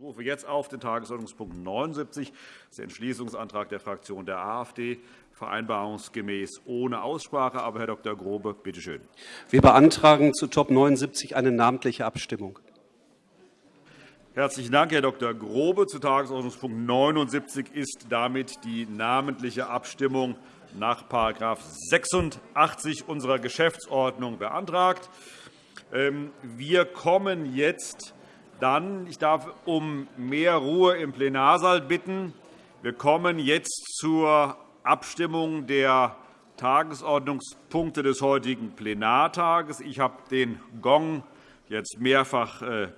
rufe jetzt auf den Tagesordnungspunkt 79, das der Entschließungsantrag der Fraktion der AfD, vereinbarungsgemäß ohne Aussprache. Aber, Herr Dr. Grobe, bitte schön. Wir beantragen zu Top 79 eine namentliche Abstimmung. Herzlichen Dank, Herr Dr. Grobe. Zu Tagesordnungspunkt 79 ist damit die namentliche Abstimmung nach § 86 unserer Geschäftsordnung beantragt. Ähm, wir kommen jetzt dann, ich darf um mehr Ruhe im Plenarsaal bitten. Wir kommen jetzt zur Abstimmung der Tagesordnungspunkte des heutigen Plenartages. Ich habe den Gong jetzt mehrfach äh,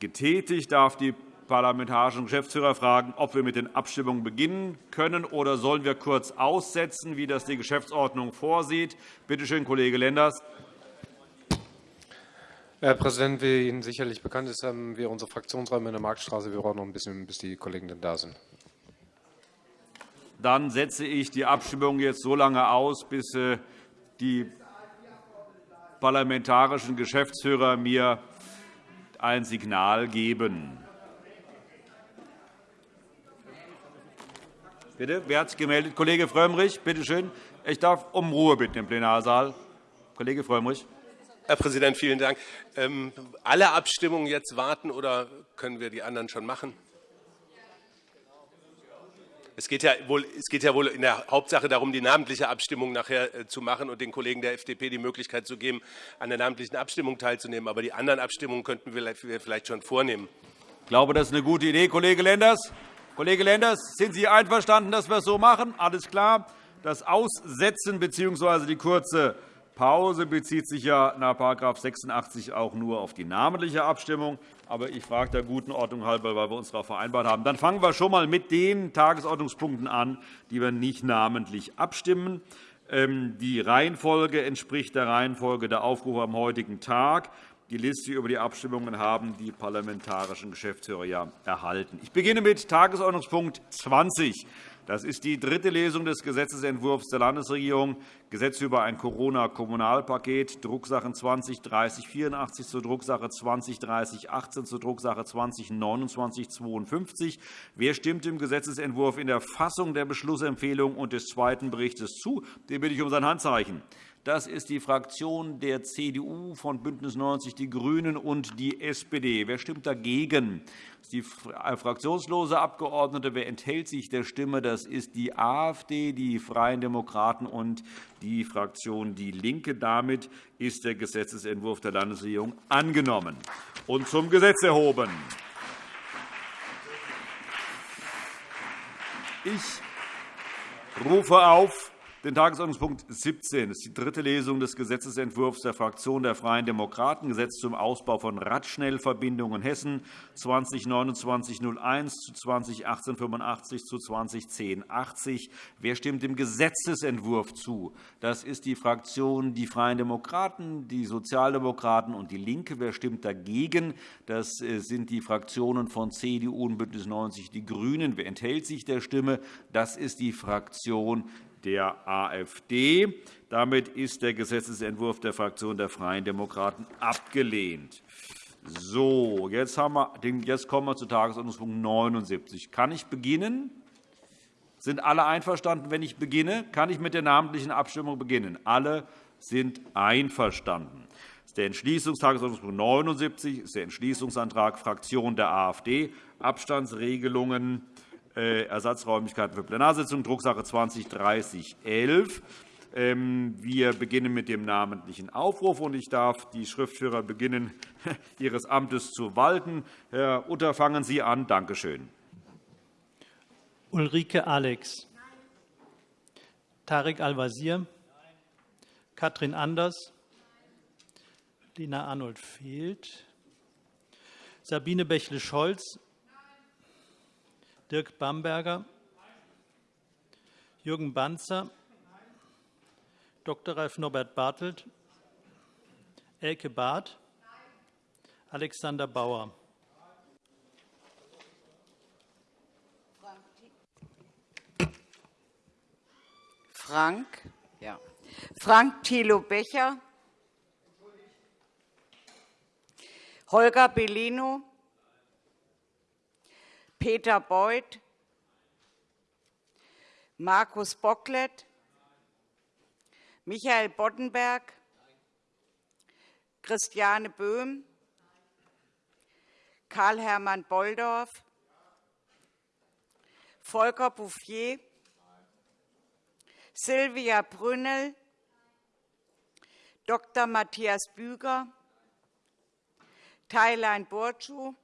getätigt. Ich darf die parlamentarischen Geschäftsführer fragen, ob wir mit den Abstimmungen beginnen können, oder sollen wir kurz aussetzen, wie das die Geschäftsordnung vorsieht. Bitte schön, Kollege Lenders. Herr Präsident, wie Ihnen sicherlich bekannt ist, haben wir unsere Fraktionsräume in der Marktstraße. Wir brauchen noch ein bisschen, bis die Kollegen dann da sind. Dann setze ich die Abstimmung jetzt so lange aus, bis äh, die parlamentarischen Geschäftsführer mir ein Signal geben. Bitte, wer hat sich gemeldet? Kollege Frömmrich, bitte schön. Ich darf um Ruhe bitten im Plenarsaal. Kollege Frömmrich. Herr Präsident, vielen Dank. Ähm, alle Abstimmungen jetzt warten oder können wir die anderen schon machen? Es geht, ja wohl, es geht ja wohl in der Hauptsache darum, die namentliche Abstimmung nachher äh, zu machen und den Kollegen der FDP die Möglichkeit zu geben, an der namentlichen Abstimmung teilzunehmen. Aber die anderen Abstimmungen könnten wir vielleicht schon vornehmen. Ich glaube, das ist eine gute Idee. Kollege Lenders, Kollege Lenders, sind Sie einverstanden, dass wir es so machen? Alles klar. Das Aussetzen bzw. die kurze Pause bezieht sich ja nach § 86 auch nur auf die namentliche Abstimmung. Aber ich frage der guten Ordnung halber, weil wir uns darauf vereinbart haben. Dann fangen wir schon einmal mit den Tagesordnungspunkten an, die wir nicht namentlich abstimmen. Ähm, die Reihenfolge entspricht der Reihenfolge der Aufrufe am heutigen Tag. Die Liste über die Abstimmungen haben die parlamentarischen Geschäftsführer erhalten. Ich beginne mit Tagesordnungspunkt 20. Das ist die dritte Lesung des Gesetzentwurfs der Landesregierung, Gesetz über ein Corona-Kommunalpaket, Drucksachen 20-3084 zur Drucksache 20-3018 zur Drucksache 20-2952. Wer stimmt dem Gesetzentwurf in der Fassung der Beschlussempfehlung und des zweiten Berichts zu? Den bitte ich um sein Handzeichen. Das ist die Fraktion der CDU, von BÜNDNIS 90 die GRÜNEN und die SPD. Wer stimmt dagegen? Das ist die äh, fraktionslose Abgeordnete. Wer enthält sich der Stimme? Das ist die AfD, die Freien Demokraten und die Fraktion DIE LINKE. Damit ist der Gesetzentwurf der Landesregierung angenommen und zum Gesetz erhoben. Ich rufe auf den Tagesordnungspunkt 17. Das ist die dritte Lesung des Gesetzentwurfs der Fraktion der Freien Demokraten, Gesetz zum Ausbau von Radschnellverbindungen Hessen 2029-01 zu 2018-85 zu 2010-80. Wer stimmt dem Gesetzentwurf zu? Das ist die Fraktion Die Freien Demokraten, die Sozialdemokraten und DIE LINKE. Wer stimmt dagegen? Das äh, sind die Fraktionen von CDU und BÜNDNIS 90 die GRÜNEN. Wer enthält sich der Stimme? Das ist die Fraktion der AfD. Damit ist der Gesetzentwurf der Fraktion der Freien Demokraten abgelehnt. So, jetzt, wir, jetzt kommen wir zu Tagesordnungspunkt 79. Kann ich beginnen? Sind alle einverstanden, wenn ich beginne? Kann ich mit der namentlichen Abstimmung beginnen? Alle sind einverstanden. Das ist der Entschließungstagesordnungspunkt 79 ist der Entschließungsantrag Fraktion der AfD, Abstandsregelungen Ersatzräumlichkeiten für Plenarsitzungen, Drucksache 20-3011. Ähm, wir beginnen mit dem namentlichen Aufruf. und Ich darf die Schriftführer beginnen, ihres Amtes zu walten. Herr Utter, fangen Sie an. Danke schön. Ulrike Alex. Tarek Al-Wazir. Katrin Anders. Lena Arnold fehlt. Sabine Bächle-Scholz. Dirk Bamberger, Jürgen Banzer, Dr. Ralf Norbert Bartelt, Elke Barth, Alexander Bauer. Frank, ja. Frank Thilo Becher, Holger Bellino, Peter Beuth, Markus Bocklet, Michael Boddenberg, Christiane Böhm, Karl-Hermann Bolldorf, Volker Bouffier, Silvia Brünnel, Dr. Matthias Büger, Thailein Burcu,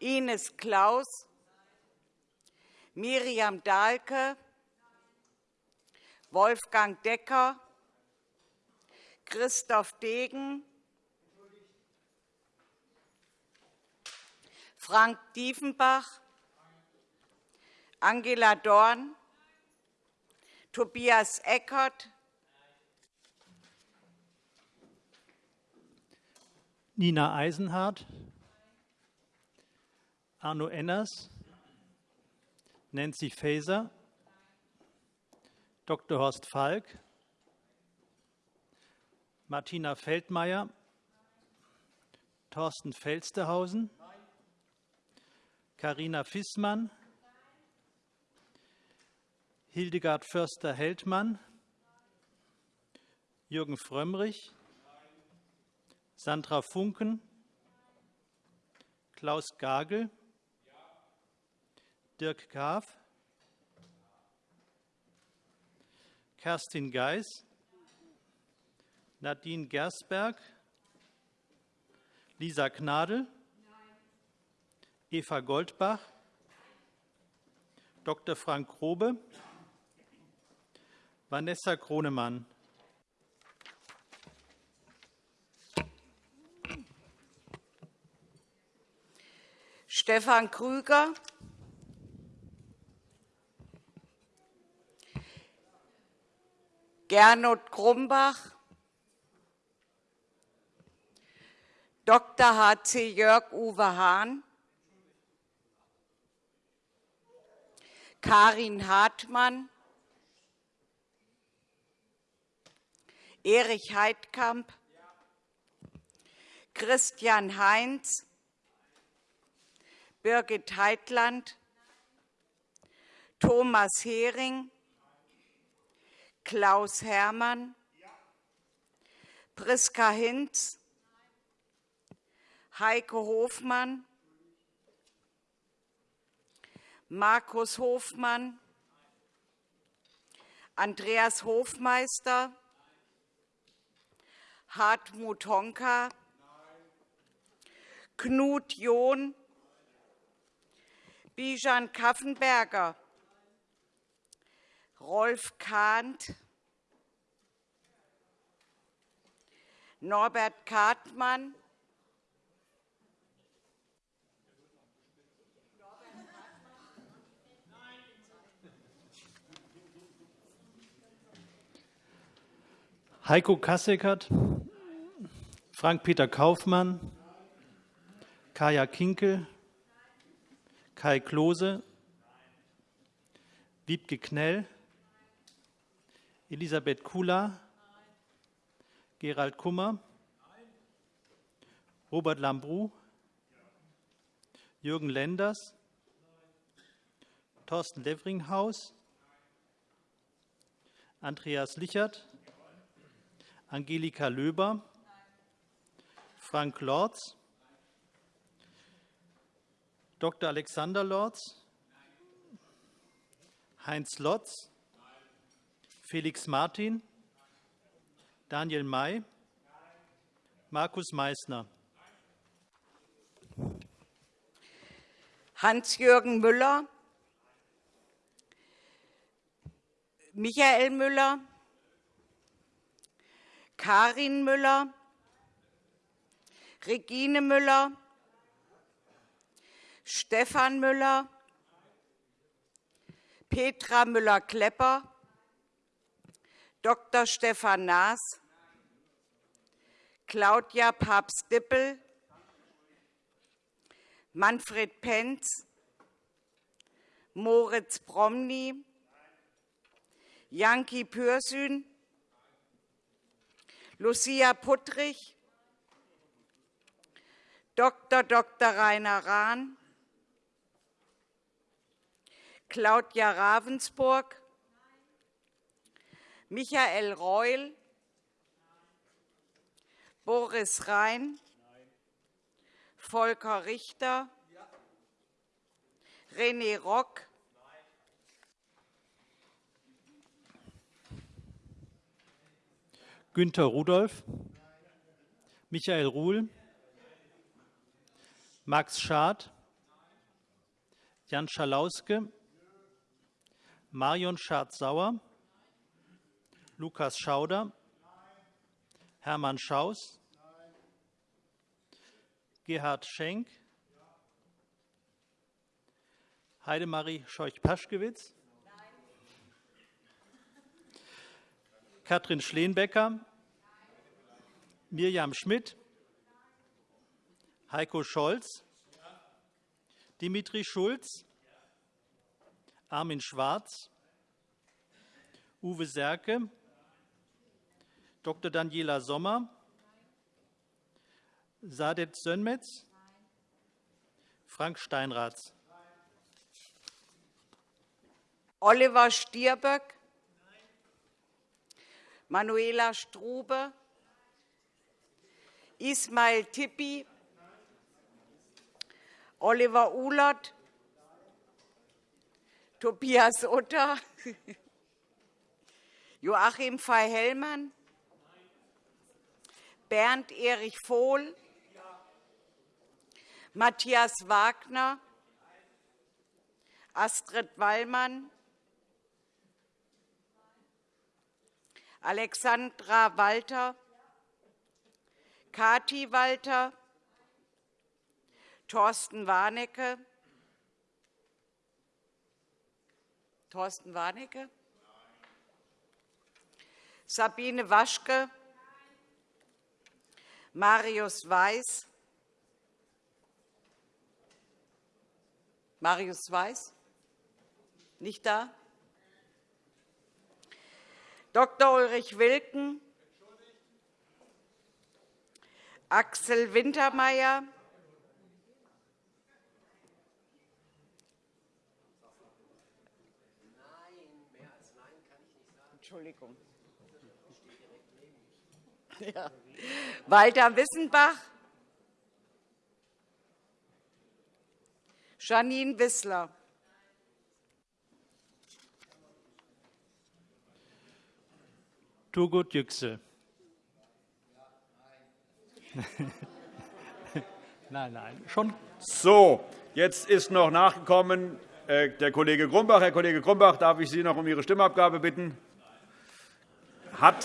Ines Klaus, Miriam Dahlke, Wolfgang Decker, Christoph Degen, Frank Diefenbach, Angela Dorn, Tobias Eckert, Nina Eisenhardt, Arno Enners, Nancy Faeser, Dr. Horst Falk, Martina Feldmayer, Thorsten Felstehausen, Karina Fissmann, Hildegard Förster-Heldmann, Jürgen Frömmrich, Sandra Funken, Klaus Gagel, Dirk Graf, Kerstin Geis, Nadine Gersberg, Lisa Gnadl, Eva Goldbach, Dr. Frank Grobe, Vanessa Kronemann. Stefan Krüger, Gernot Grumbach, Dr. H.C. Jörg-Uwe Hahn, Karin Hartmann, Erich Heidkamp, Christian Heinz, Birgit Heitland, Thomas Hering, Klaus Hermann, Priska Hinz, Heike Hofmann, Markus Hofmann, Andreas Hofmeister, Hartmut Honka, Knut John, Bijan Kaffenberger, Rolf Kahnt, Norbert Kartmann, Heiko Kasseckert, Frank-Peter Kaufmann, Kaya Kinkel, Kai Klose, Wiebke Knell, Elisabeth Kula, Gerald Kummer, Robert Lambrou, Jürgen Lenders, Thorsten Levringhaus, Andreas Lichert, Angelika Löber, Frank Lorz, Dr. Alexander Lorz, Heinz Lotz, Felix Martin, Daniel May, Markus Meissner. Hans-Jürgen Müller, Michael Müller, Karin Müller, Regine Müller, Stefan Müller, Petra Müller-Klepper, Dr. Stefan Naas, Claudia Papst-Dippel, Manfred Penz, Moritz Bromny, Janki Pürsün, Lucia Puttrich, Dr. Dr. Rainer Rahn, Claudia Ravensburg, Michael Reul, Boris Rhein, Volker Richter, René Rock, Günter Rudolph, Michael Ruhl, Max Schad, Jan Schalauske, Marion Schardt-Sauer, Lukas Schauder, Hermann Schaus, Gerhard Schenk, Heidemarie Scheuch-Paschkewitz, Katrin Schleenbecker, Mirjam Schmidt, Heiko Scholz, Dimitri Schulz, Armin Schwarz, Uwe Serke, Dr. Daniela Sommer, Sadet Sönmetz, Frank Steinratz, Oliver Stirböck, Manuela Strube, Ismail Tippi, Oliver Uhlert, Tobias Utter, Joachim Fey-Hellmann, Bernd Erich Vohl, Matthias Wagner, Astrid Wallmann, Alexandra Walter, Kati Walter, Thorsten Warnecke, Thorsten Warnecke, Sabine Waschke, Marius Weiß, Marius Weiß, nicht da? Dr. Ulrich Wilken, Axel Wintermeyer, Entschuldigung. Ja. Walter Wissenbach, Janine Wissler. Turgut Yüksel. Nein, nein, schon. So, jetzt ist noch nachgekommen äh, der Kollege Grumbach. Herr Kollege Grumbach, darf ich Sie noch um Ihre Stimmabgabe bitten? Hat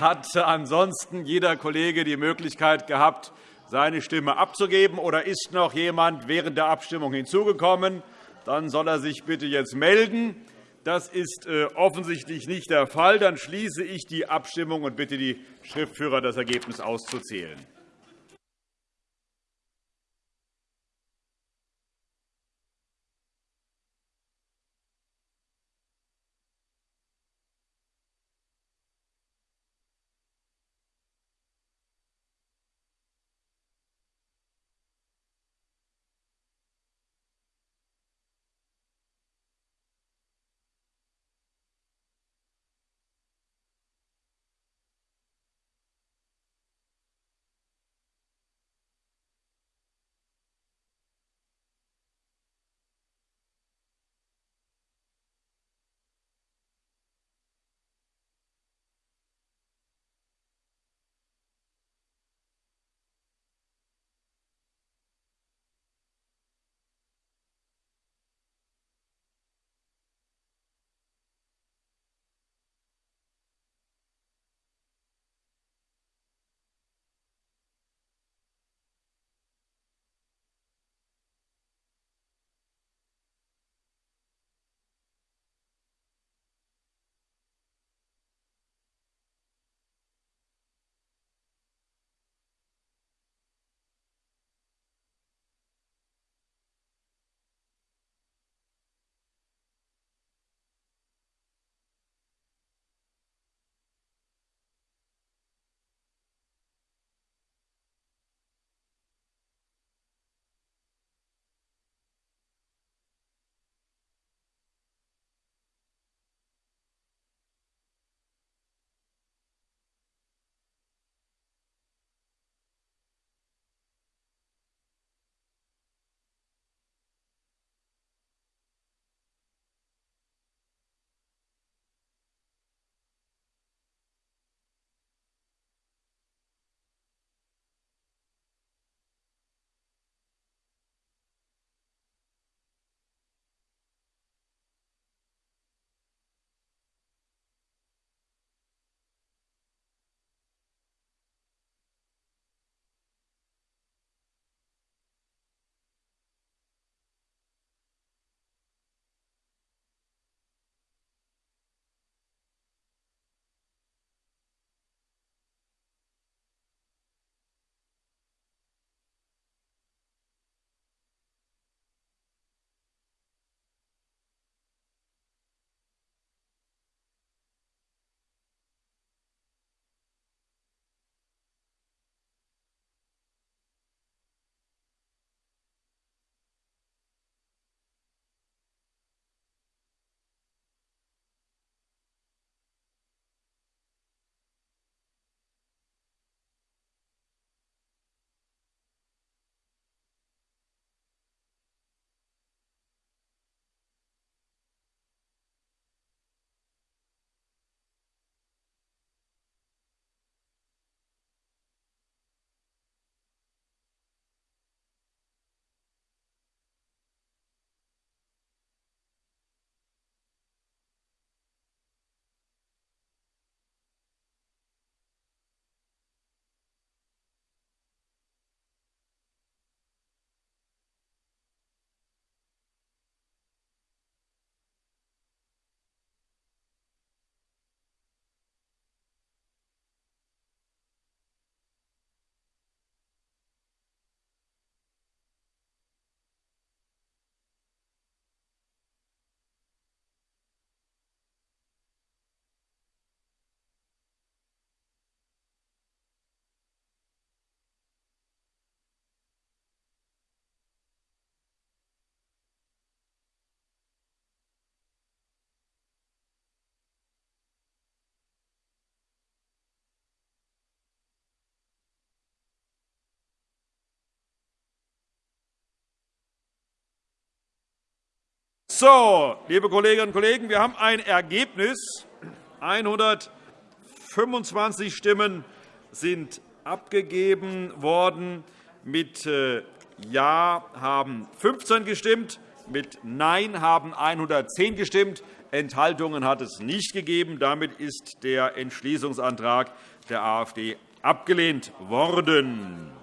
hat ansonsten jeder Kollege die Möglichkeit gehabt, seine Stimme abzugeben? Oder ist noch jemand während der Abstimmung hinzugekommen? Dann soll er sich bitte jetzt melden. Das ist äh, offensichtlich nicht der Fall. Dann schließe ich die Abstimmung und bitte die Schriftführer, das Ergebnis auszuzählen. So, liebe Kolleginnen und Kollegen, wir haben ein Ergebnis. 125 Stimmen sind abgegeben worden. Mit äh, Ja haben 15 gestimmt, mit Nein haben 110 gestimmt. Enthaltungen hat es nicht gegeben. Damit ist der Entschließungsantrag der AfD abgelehnt worden.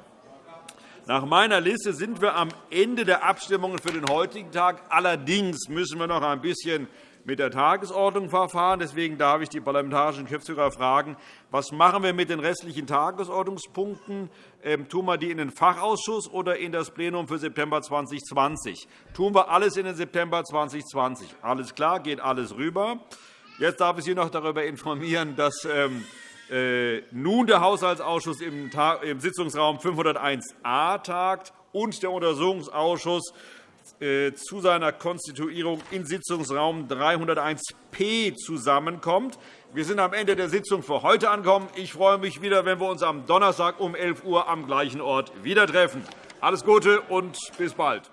Nach meiner Liste sind wir am Ende der Abstimmungen für den heutigen Tag. Allerdings müssen wir noch ein bisschen mit der Tagesordnung verfahren. Deswegen darf ich die parlamentarischen Geschäftsführer fragen, was machen wir mit den restlichen Tagesordnungspunkten? Ähm, tun wir die in den Fachausschuss oder in das Plenum für September 2020? Tun wir alles in den September 2020? Alles klar, geht alles rüber. Jetzt darf ich Sie noch darüber informieren, dass ähm, äh, nun der Haushaltsausschuss im Sitzungsraum 501a tagt und der Untersuchungsausschuss äh, zu seiner Konstituierung in Sitzungsraum 301p zusammenkommt. Wir sind am Ende der Sitzung für heute angekommen. Ich freue mich wieder, wenn wir uns am Donnerstag um 11 Uhr am gleichen Ort wieder treffen. Alles Gute und bis bald.